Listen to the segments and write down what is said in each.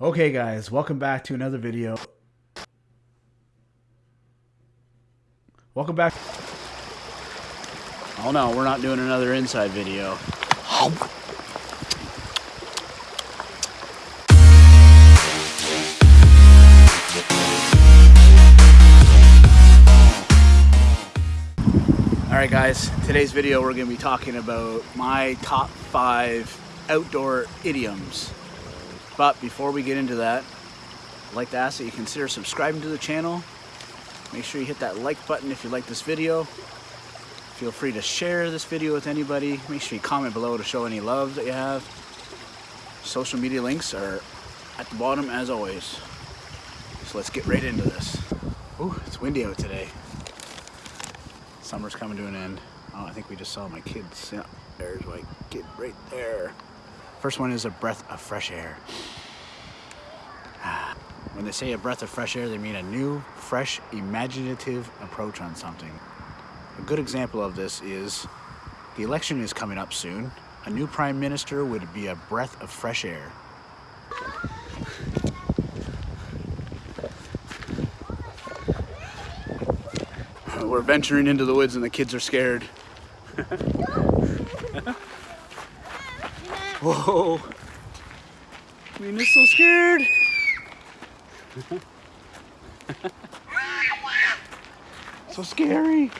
Okay guys, welcome back to another video. Welcome back. Oh no, we're not doing another inside video. Alright guys, today's video we're going to be talking about my top 5 outdoor idioms. But before we get into that, I'd like to ask that you consider subscribing to the channel. Make sure you hit that like button if you like this video. Feel free to share this video with anybody. Make sure you comment below to show any love that you have. Social media links are at the bottom as always. So let's get right into this. Ooh, it's windy out today. Summer's coming to an end. Oh, I think we just saw my kids. Yeah, there's my kid right there. First one is a breath of fresh air. When they say a breath of fresh air, they mean a new, fresh, imaginative approach on something. A good example of this is the election is coming up soon. A new prime minister would be a breath of fresh air. We're venturing into the woods and the kids are scared. Whoa! Mina's so scared. so scary.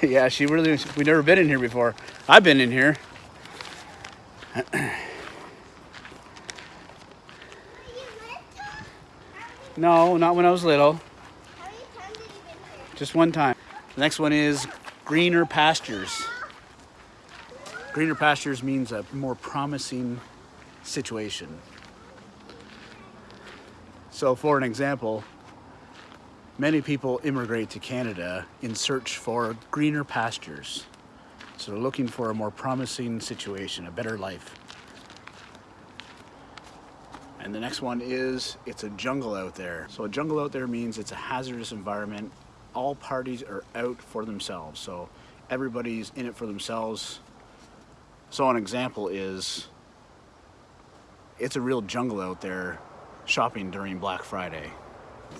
yeah, she really, we've never been in here before. I've been in here. no, not when I was little. Just one time. The next one is greener pastures. Greener pastures means a more promising situation. So for an example, many people immigrate to Canada in search for greener pastures. So they're looking for a more promising situation, a better life. And the next one is, it's a jungle out there. So a jungle out there means it's a hazardous environment. All parties are out for themselves. So everybody's in it for themselves. So an example is, it's a real jungle out there shopping during Black Friday.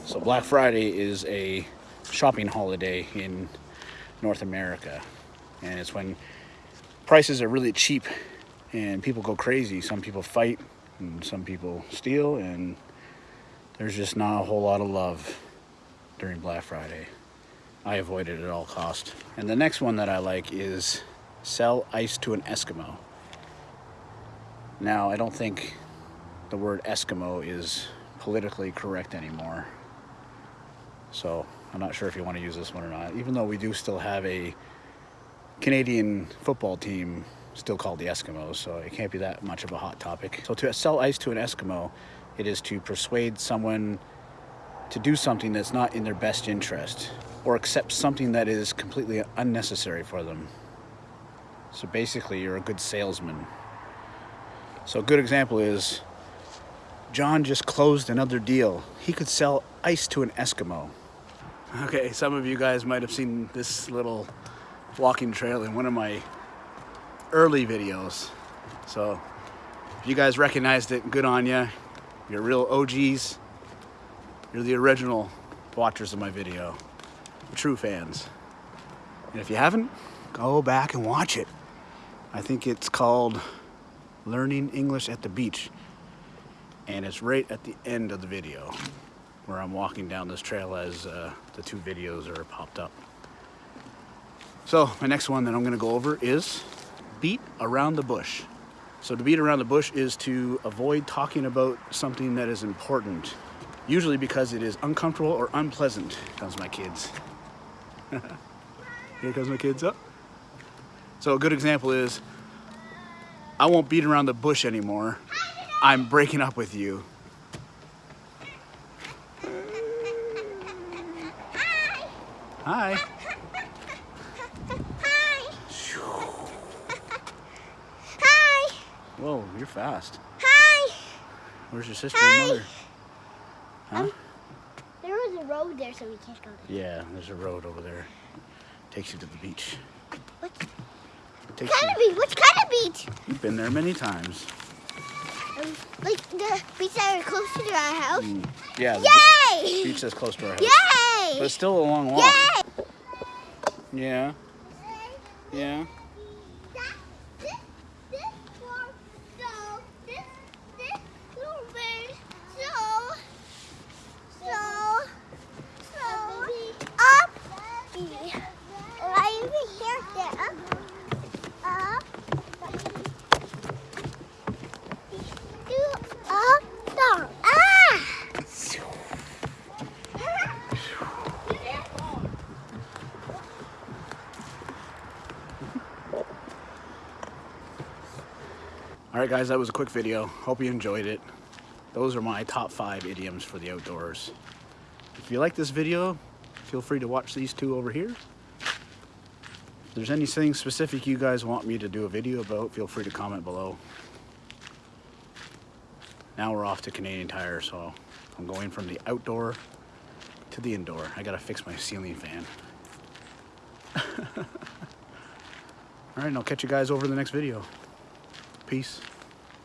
So Black Friday is a shopping holiday in North America. And it's when prices are really cheap and people go crazy. Some people fight and some people steal and there's just not a whole lot of love during Black Friday. I avoid it at all cost. And the next one that I like is sell ice to an Eskimo. Now, I don't think the word Eskimo is politically correct anymore. So I'm not sure if you want to use this one or not, even though we do still have a Canadian football team still called the Eskimos, so it can't be that much of a hot topic. So to sell ice to an Eskimo, it is to persuade someone to do something that's not in their best interest or accept something that is completely unnecessary for them. So basically, you're a good salesman. So a good example is John just closed another deal. He could sell ice to an Eskimo. Okay, some of you guys might have seen this little walking trail in one of my early videos. So if you guys recognized it, good on you. You're real OGs. You're the original watchers of my video, true fans. And if you haven't, go back and watch it. I think it's called Learning English at the Beach. And it's right at the end of the video where I'm walking down this trail as uh, the two videos are popped up. So my next one that I'm gonna go over is beat around the bush. So to beat around the bush is to avoid talking about something that is important, usually because it is uncomfortable or unpleasant. Comes my kids. Here comes my kids up. So a good example is, I won't beat around the bush anymore. I'm breaking up with you. Hi. Hi. Whoa, you're fast. Hi. Where's your sister Hi. and mother? Huh? Um, there was a road there, so we can't go there. Yeah, there's a road over there. Takes you to the beach. What Takes kind you, of beach? Which kind of beach? you've been there many times. um, like the beach that are close to our house. Mm, yeah, the Yay! beach that's close to our house. Yay! But it's still a long walk. Yay! Yeah. Yeah. That- this- this one, so, this- this little bird, so- so- so, up, right over here, there, up, do, up, down, ah! All right, guys, that was a quick video. Hope you enjoyed it. Those are my top five idioms for the outdoors. If you like this video, feel free to watch these two over here. If there's anything specific you guys want me to do a video about, feel free to comment below. Now we're off to Canadian Tire, so I'm going from the outdoor to the indoor. I gotta fix my ceiling fan. All right, and I'll catch you guys over in the next video. Peace.